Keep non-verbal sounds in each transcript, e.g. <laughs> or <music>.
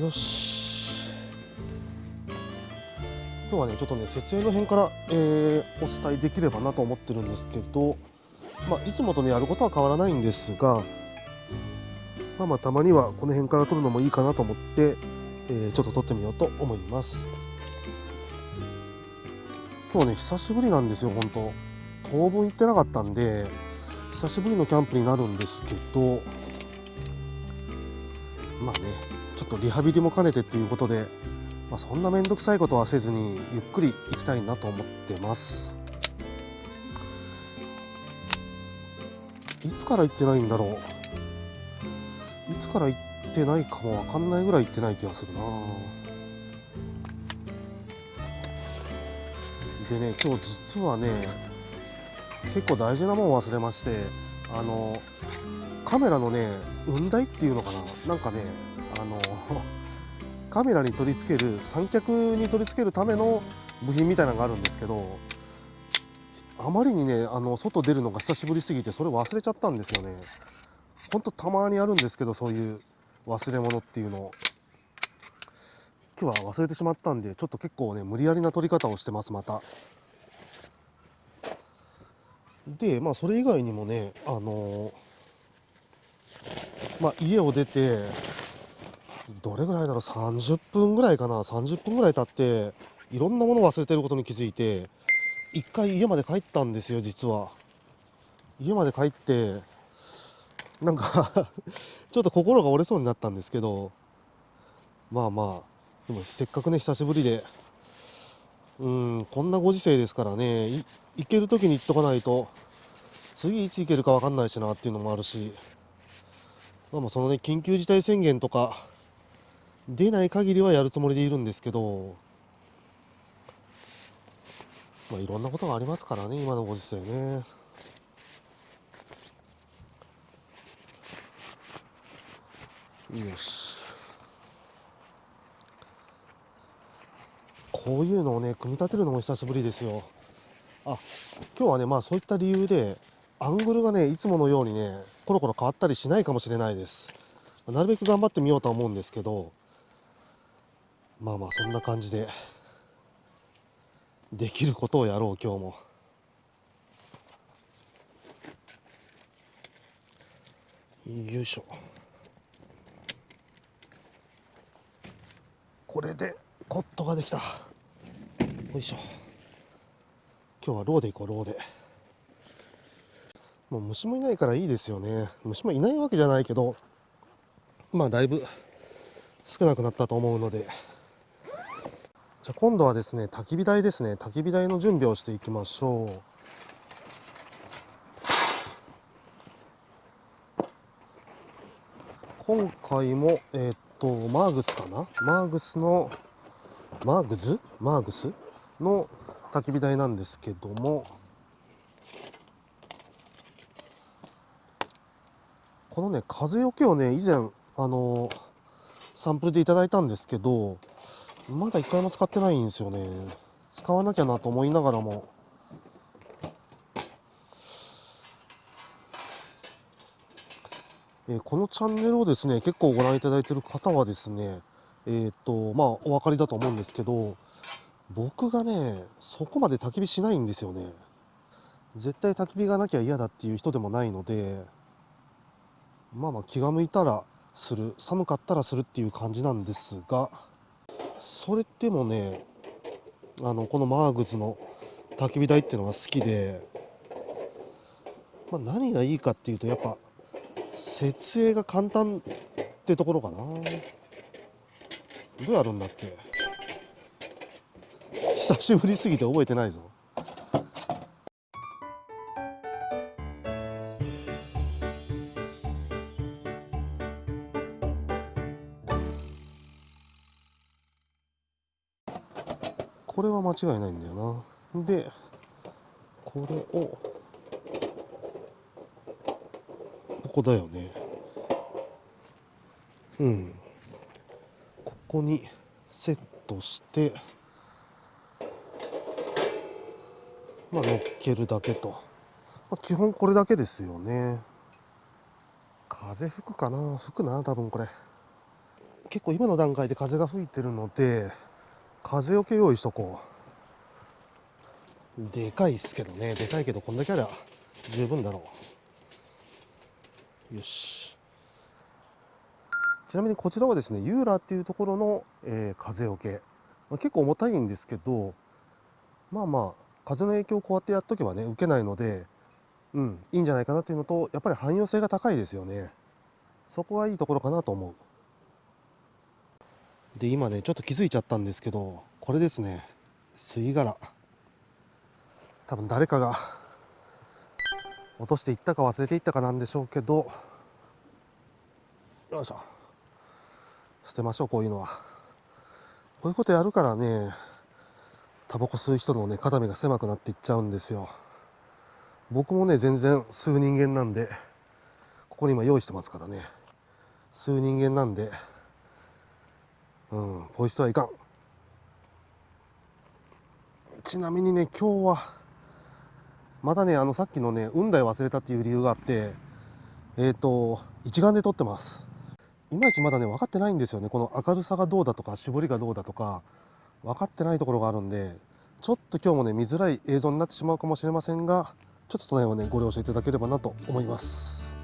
よし。今日はねちょっとね設営の辺から、えーお伝えできればなと思ってるんですけど、まあ、いつもとねやることは変わらないんですがまあまあたまにはこの辺から撮るのもいいかなと思って、えーちょっと撮ってみようと思います。今日ね久しぶりなんですよ本当。当分行ってなかったんで久しぶりのキャンプになるんですけどまあねちょっとリハビリも兼ねてっていうことで、まあ、そんな面倒くさいことはせずにゆっくり行きたいなと思ってます。いつから行ってないんだろう。いつから行ってないかもわかんないぐらい行ってない気がするな。でね今日実はね結構大事なもん忘れましてあのカメラのね雲台っていうのかな。なんかねあのカメラに取り付ける三脚に取り付けるための部品みたいなのがあるんですけどあまりにねあの外出るのが久しぶりすぎてそれ忘れちゃったんですよね。ほんとたまにあるんですけどそういう忘れ物っていうの。今日は忘れてしまったんでちょっと結構ね無理やりな取り方をしてますまた。でまあそれ以外にもねあのまあ家を出てどれぐらいだろう？30分ぐらいかな。30分ぐらい経っていろんなものを忘れてることに気づいて一回家まで帰ったんですよ実は。家まで帰ってなんか <laughs> ちょっと心が折れそうになったんですけどまあまあでもせっかくね久しぶりで。うんこんなご時世ですからね行ける時に行っとかないと次いつ行けるか分かんないしなっていうのもあるし。まあまあそのね緊急事態宣言とか出ない限りはやるつもりでいるんですけどまあいろんなことがありますからね今のご時世ね。よし。こういうのをね組み立てるのも久しぶりですよ。あ今日はねまあそういった理由でアングルがねいつものようにねコロコロ変わったりしないかもしれないです。なるべく頑張ってみようとは思うんですけどまあまあそんな感じでできることをやろう今日も。よいしょ。これでコットができた。よいしょ。今日はローで行こうローで。もう虫もいないからいいですよね。虫もいないわけじゃないけどまあだいぶ少なくなったと思うので。じゃあ今度はですね焚き火台ですね。焚き火台の準備をしていきましょう。今回もえーっとマーグスかな？マーグスのマーグズ？マーグス？の焚き火台なんですけども。このね風よけをね以前あのサンプルでいただいたんですけどまだ一回も使ってないんですよね。使わなきゃなと思いながらも。えこのチャンネルをですね結構ご覧いただいている方はですねえっ、とまあお分かりだと思うんですけど僕がねそこまで焚き火しないんですよね。絶対焚き火がなきゃ嫌だっていう人でもないのでまあまあ気が向いたらする寒かったらするっていう感じなんですがそれでもねあのこのマーグズの焚き火台っていうのが好きで、まあ、何がいいかっていうとやっぱ設営が簡単ってところかな。どうやるんだっけ。久しぶりすぎて覚えてないぞ。違いないんだよな。でこれをここだよね。うん。ここにセットしてまあ乗っけるだけと、まあ、基本これだけですよね。風吹くかな？吹くな多分これ。結構今の段階で風が吹いてるので風よけ用意しとこう。でかいっすけどね。でかいけどこんだけありゃ十分だろう。よし。ちなみにこちらはですねユーラっていうところの、えー風よけ、まあ、結構重たいんですけどまあまあ風の影響をこうやってやっとけばね受けないのでうんいいんじゃないかなっていうのとやっぱり汎用性が高いですよね。そこはいいところかなと思う。で今ねちょっと気づいちゃったんですけどこれですね。吸い殻。多分誰かが <laughs> 落としていったか忘れていったかなんでしょうけどよいしょ。捨てましょうこういうのは。こういうことやるからねタバコ吸う人のね肩身が狭くなっていっちゃうんですよ。僕もね全然吸う人間なんでここに今用意してますからね。吸う人間なんでうんポイ捨てはいかん。ちなみにね今日はまだねあのさっきのね運台忘れたっていう理由があってえっ、と一眼で撮ってます。いまいちまだね分かってないんですよね。この明るさがどうだとか絞りがどうだとか分かってないところがあるんでちょっと今日もね見づらい映像になってしまうかもしれませんがちょっとその辺はねご了承いただければなと思います。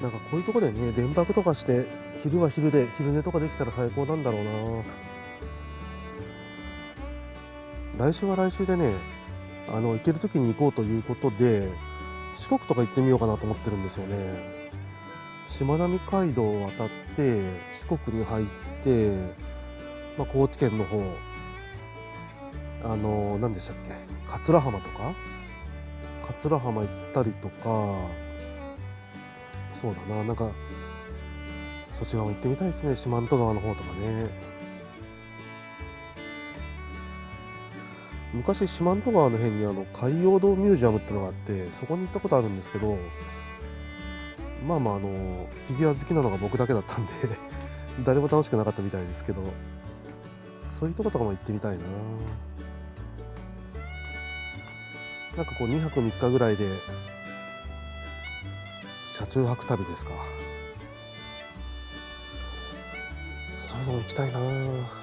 なんかこういうところでね連泊とかして昼は昼で昼寝とかできたら最高なんだろうな。来週は来週でねあの行ける時に行こうということで四国とか行ってみようかなと思ってるんですよね。しまなみ海道を渡って四国に入って、まあ、高知県の方あの何でしたっけ桂浜とか？桂浜行ったりとかそうだななんかそっち側も行ってみたいですね四万十川の方とかね。昔四万十川の辺にあの海洋堂ミュージアムっていうのがあってそこに行ったことあるんですけどまあまああのフィギュア好きなのが僕だけだったんで <laughs> 誰も楽しくなかったみたいですけどそういうとことかも行ってみたいな。なんかこう2泊3日ぐらいで車中泊旅ですか。そういうのも行きたいな。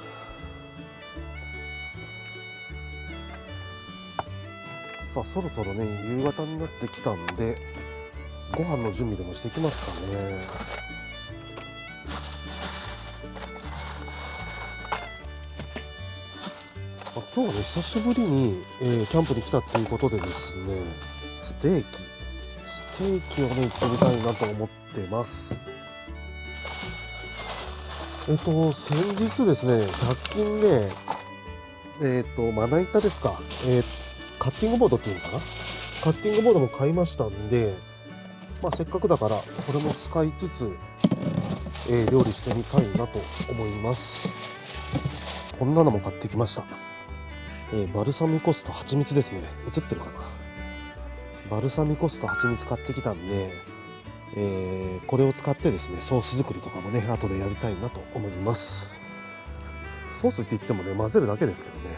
さあそろそろね夕方になってきたんでご飯の準備でもしてきますかね。あ今日はね久しぶりに、えーキャンプに来たっていうことでですねステーキ。ステーキをね行ってみたいなと思ってます。えっ、と先日ですね100均でえっ、とまな板ですか、えっーカッティングボードっていうのかな？カッティングボードも買いましたんでまあ、せっかくだからそれも使いつつ、えー料理してみたいなと思います。こんなのも買ってきました、えーバルサミコ酢と蜂蜜ですね。映ってるかな？バルサミコ酢と蜂蜜買ってきたんで、えーこれを使ってですねソース作りとかもね後でやりたいなと思います。ソースって言ってもね混ぜるだけですけどね。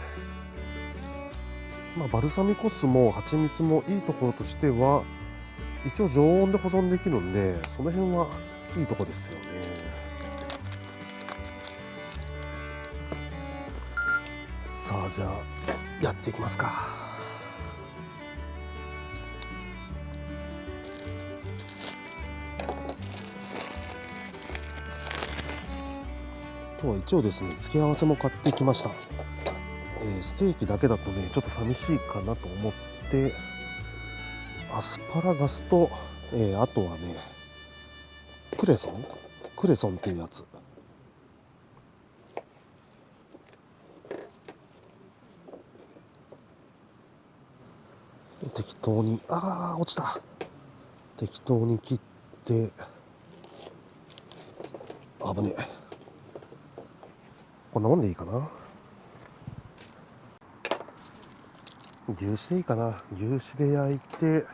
まあ、バルサミコ酢も蜂蜜もいいところとしては一応常温で保存できるんでその辺はいいとこですよね。さあじゃあやっていきますか。今日は一応ですね付け合わせも買ってきました。えーステーキだけだとねちょっと寂しいかなと思ってアスパラガスと、えーあとはねクレソン？クレソンっていうやつ。適当にあー落ちた。適当に切って危ねえ。こんなもんでいいかな？牛脂でいいかな。牛脂で焼いて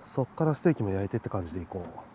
そっからステーキも焼いてって感じでいこう。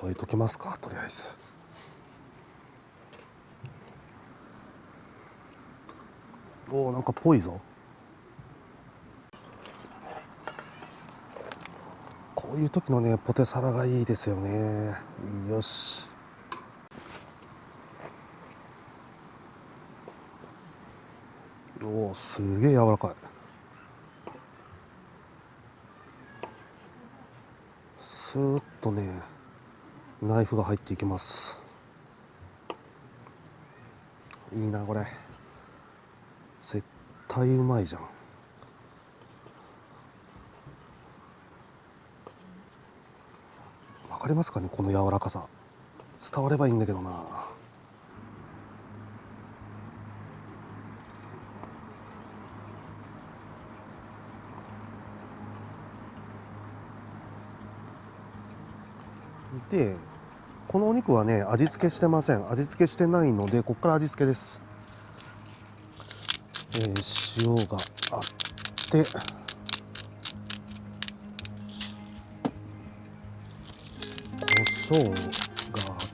添えときますかとりあえず。おおなんかぽいぞ。こういう時のねポテサラがいいですよね。よし。おおすげえ柔らかい。スーッとね。ナイフが入っていきます。いいなこれ。絶対うまいじゃん。わかりますかねこの柔らかさ。伝わればいいんだけどな。でこのお肉はね味付けしてません。味付けしてないのでここから味付けです、えー塩があって。胡椒があっ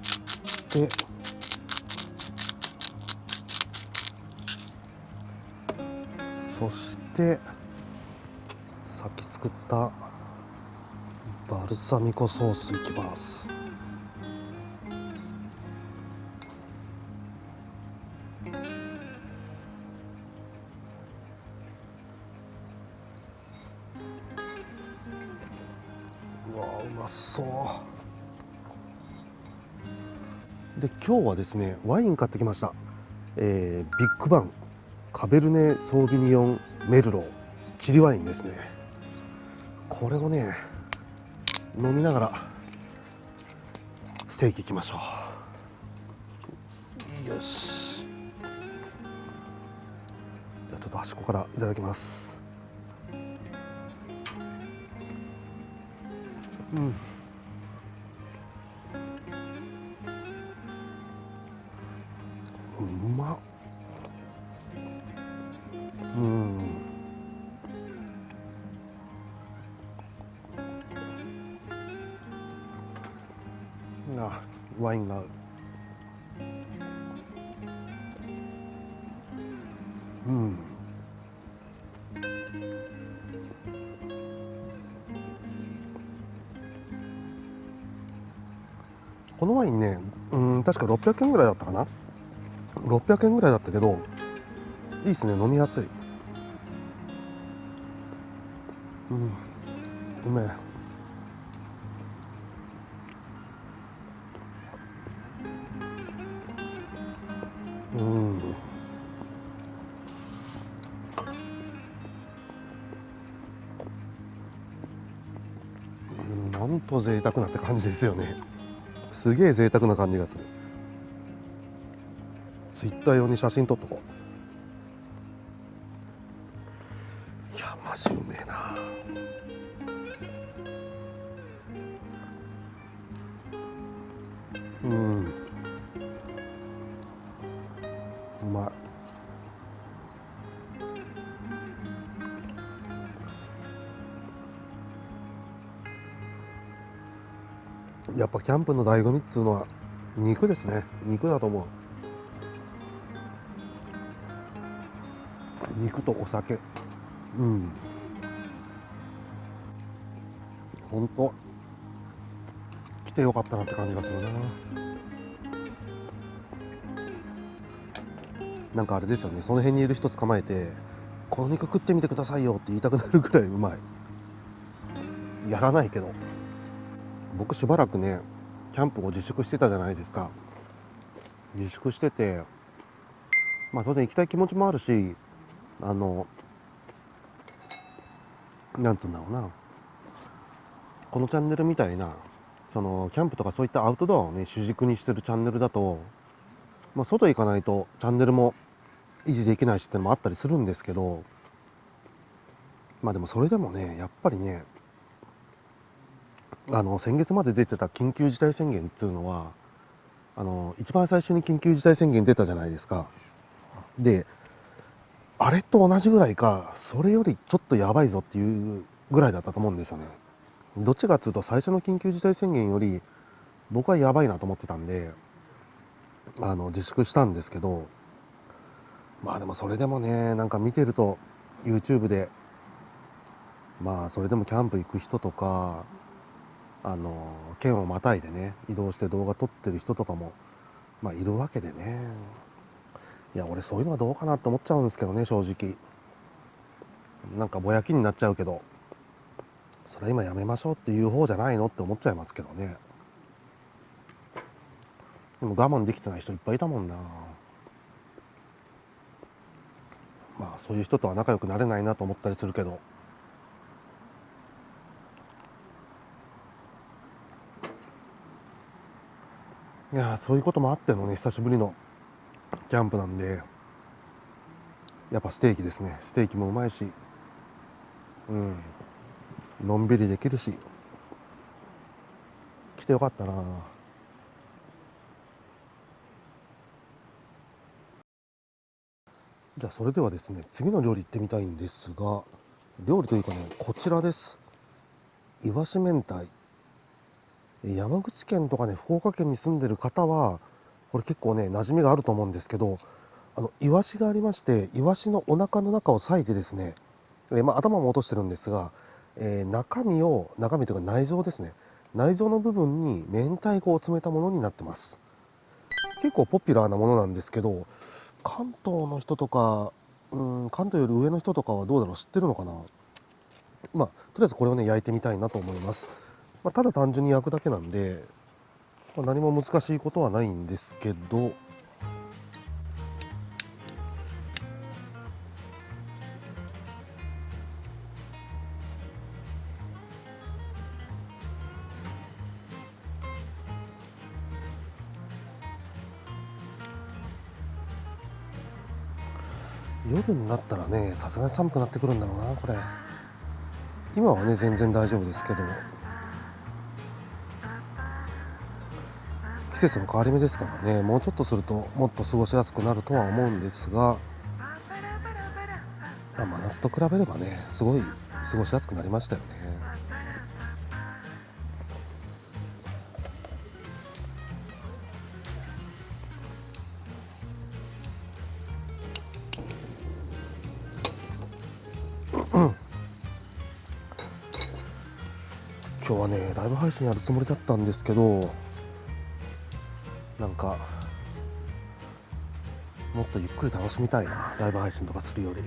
て。そしてさっき作ったバルサミコソースいきます。そう。で今日はですねワイン買ってきました、えービッグバンカベルネ・ソービニオン・メルローチリワインですね。これをね飲みながらステーキいきましょう。よし。じゃあちょっと端っこからいただきます。うん。うまっうん。あワインが合ううん。このワインねうん確か600円ぐらいだったかな？600円ぐらいだったけどいいですね飲みやすい。うんうめえうん。うんなんと贅沢なって感じですよね。すげえ贅沢な感じがする。ツイッター用に写真撮っとこう。いやマジうめえな。うん。うまい。やっぱキャンプの醍醐味っつうのは肉ですね。肉だと思う。肉とお酒。うん。ほんと。来てよかったなって感じがするな。なんかあれですよね。その辺にいる人捕まえて「この肉食ってみてくださいよ」って言いたくなるぐらいうまい。やらないけど。僕しばらくねキャンプを自粛してたじゃないですか。自粛しててまあ当然行きたい気持ちもあるしあのなんつうんだろうな。このチャンネルみたいなそのキャンプとかそういったアウトドアをね主軸にしてるチャンネルだと、まあ、外行かないとチャンネルも維持できないしってのもあったりするんですけどまあでもそれでもねやっぱりねあの先月まで出てた緊急事態宣言っていうのはあの一番最初に緊急事態宣言出たじゃないですか。であれと同じぐらいかそれよりちょっとやばいぞっていうぐらいだったと思うんですよね。どっちかっていうと最初の緊急事態宣言より僕はやばいなと思ってたんであの自粛したんですけどまあでもそれでもねなんか見てると YouTube でまあそれでもキャンプ行く人とかあの県をまたいでね移動して動画撮ってる人とかもまあいるわけでね。いや俺そういうのはどうかなって思っちゃうんですけどね正直。なんかぼやきになっちゃうけど。それ今やめましょうっていう方じゃないのって思っちゃいますけどね。でも我慢できてない人いっぱいいたもんな。まあそういう人とは仲良くなれないなと思ったりするけど。いやそういうこともあってのね久しぶりのキャンプなんでやっぱステーキですね。ステーキもうまいしうん。のんびりできるし来てよかったな。じゃあそれではですね次の料理行ってみたいんですが料理というかねこちらです。いわし明太。山口県とかね福岡県に住んでる方はこれ結構ね馴染みがあると思うんですけどあのイワシがありましてイワシのお腹の中を裂いてですね、えまあ、頭も落としてるんですが、えー、中身を中身というか内臓ですね内臓の部分に明太子を詰めたものになってます。結構ポピュラーなものなんですけど関東の人とかうん関東より上の人とかはどうだろう知ってるのかな？まあとりあえずこれをね焼いてみたいなと思います、まあ、ただ単純に焼くだけなんで、まあ、何も難しいことはないんですけど夜になったらねさすがに寒くなってくるんだろうなこれ。今はね全然大丈夫ですけど。季節の変わり目ですからねもうちょっとするともっと過ごしやすくなるとは思うんですが、まあ、真夏と比べればねすごい過ごしやすくなりましたよね。今日はねライブ配信やるつもりだったんですけどなんかもっとゆっくり楽しみたいなライブ配信とかするより。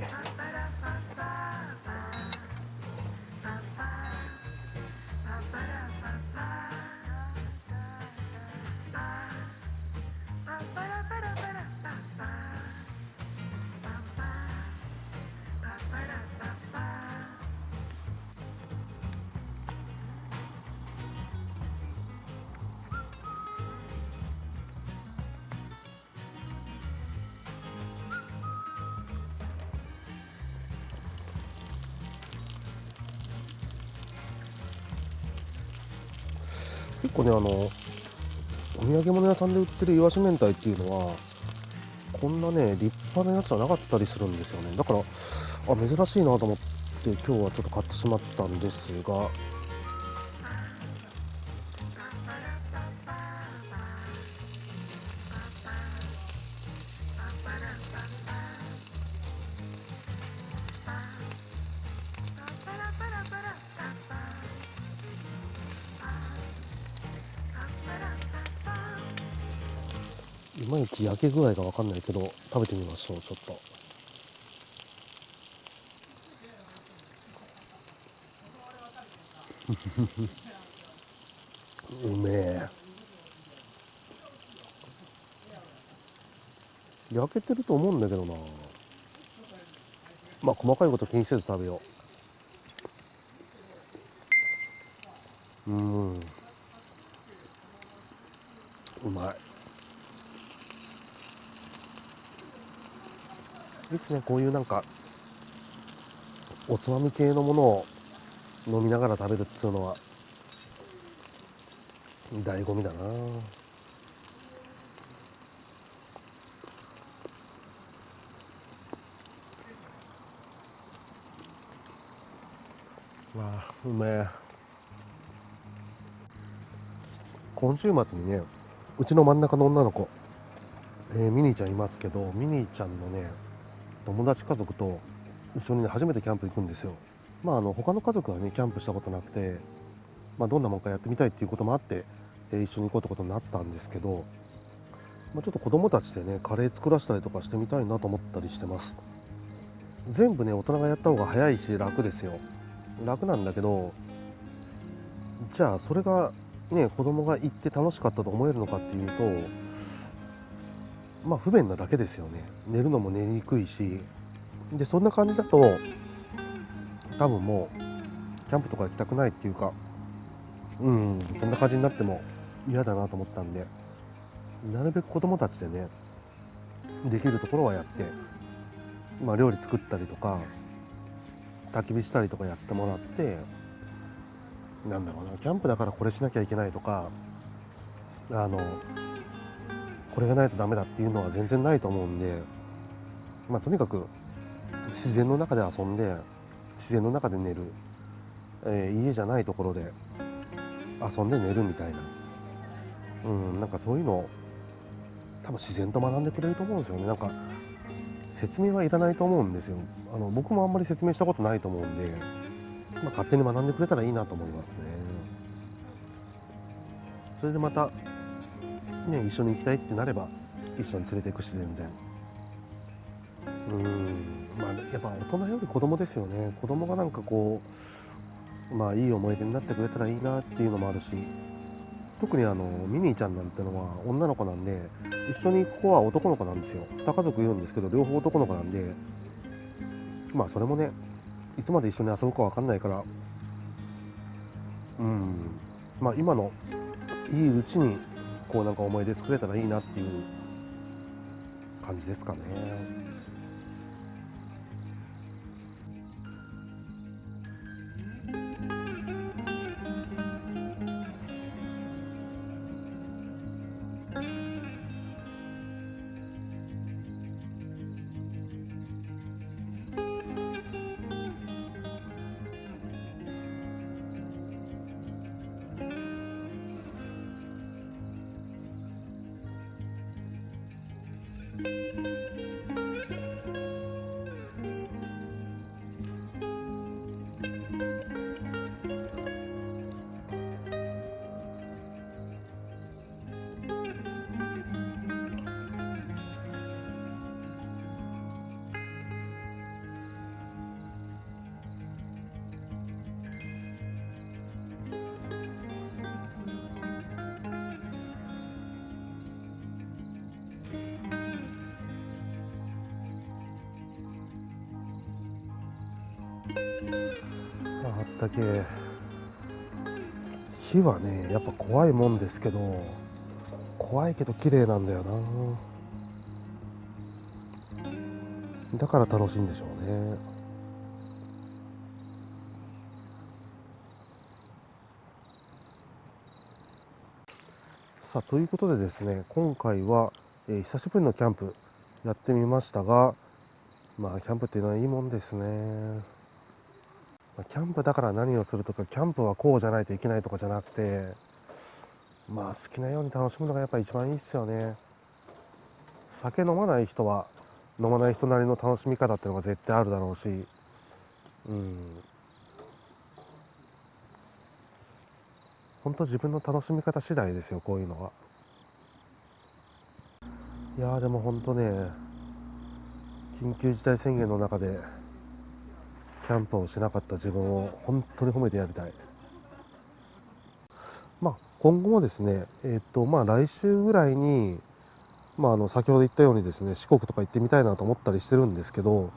結構ねあのお土産物屋さんで売ってるイワシ明太っていうのはこんなね立派なやつはなかったりするんですよね。だからあ珍しいなと思って今日はちょっと買ってしまったんですがけ具合が分かんないけど食べてみましょうちょっと。<laughs> うめえ。焼けてると思うんだけどな。まあ細かいこと気にせず食べよう。うん。うまい。ですね。こういうなんかおつまみ系のものを飲みながら食べるっつうのは醍醐味だな。わあうめえ。今週末にねうちの真ん中の女の子、えー、ミニーちゃんいますけどミニーちゃんのね友達家族と一緒にね初めてキャンプ行くんですよ。まああの他の家族はねキャンプしたことなくて、まあ、どんなもんかやってみたいっていうこともあって、えー、一緒に行こうってことになったんですけど、まあ、ちょっと子供たちでねカレー作らせたりとかしてみたいなと思ったりしてます。全部ね大人がやった方が早いし楽ですよ。楽なんだけどじゃあそれがね子供が行って楽しかったと思えるのかっていうとまあ不便なだけですよね。寝るのも寝にくいし。でそんな感じだと多分もうキャンプとか行きたくないっていうかうんそんな感じになっても嫌だなと思ったんでなるべく子供たちでねできるところはやって、まあ、料理作ったりとか焚き火したりとかやってもらってなんだろうなキャンプだからこれしなきゃいけないとかあのこれがないとダメだっていうのは全然ないと思うんで、まあ、とにかく自然の中で遊んで自然の中で寝る、えー、家じゃないところで遊んで寝るみたいな、うん、なんかそういうのを多分自然と学んでくれると思うんですよね。なんか説明はいらないと思うんですよ。あの僕もあんまり説明したことないと思うんで、まあ、勝手に学んでくれたらいいなと思いますね。それでまたね一緒に行きたいってなれば一緒に連れていくし全然。うん。まあやっぱ大人より子供ですよね。子供がなんかこうまあいい思い出になってくれたらいいなっていうのもあるし特にあのミニーちゃんなんてのは女の子なんで一緒に行く子は男の子なんですよ。2家族いるんですけど両方男の子なんでまあそれもねいつまで一緒に遊ぶか分かんないから。うん。まあ今のいいうちにこうなんか思い出作れたらいいなっていう感じですかね。あったけ。火はねやっぱ怖いもんですけど怖いけど綺麗なんだよな。だから楽しいんでしょうね。さあということでですね今回は、えー、久しぶりのキャンプやってみましたがまあキャンプっていうのはいいもんですね。キャンプだから何をするとかキャンプはこうじゃないといけないとかじゃなくてまあ好きなように楽しむのがやっぱ一番いいっすよね。酒飲まない人は飲まない人なりの楽しみ方っていうのが絶対あるだろうし。うん。本当自分の楽しみ方次第ですよこういうのは。いやでも本当ね緊急事態宣言の中でキャンプをしなかった自分を本当に褒めてやりたい。まあ、今後もですね、えー、っとまあ、来週ぐらいに、まあ、あの先ほど言ったようにですね四国とか行ってみたいなと思ったりしてるんですけど、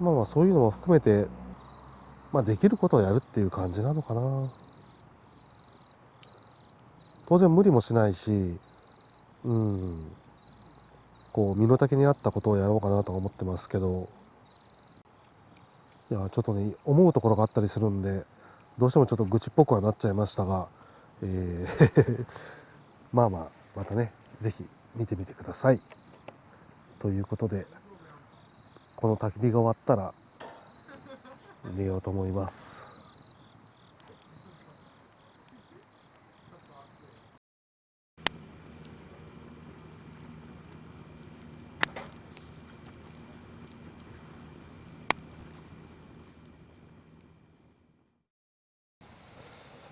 まあ、まあそういうのも含めて、まあ、できることをやるっていう感じなのかな。当然無理もしないし、うん、こう身の丈に合ったことをやろうかなと思ってますけどいやちょっとね思うところがあったりするんでどうしてもちょっと愚痴っぽくはなっちゃいましたが、えー <laughs> まあまあまたね是非見てみてください。ということでこの焚き火が終わったら寝ようと思います。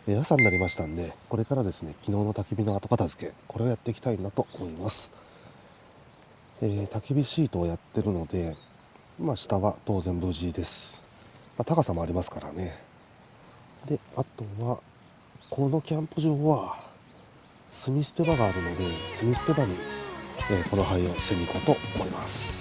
朝になりましたんでこれからですね昨日の焚き火の後片付けこれをやっていきたいなと思います、えー焚き火シートをやってるのでまあ下は当然無事です、まあ高さもありますからね。であとはこのキャンプ場は炭捨て場があるので炭捨て場に、えーこの灰を捨てに行こうと思います。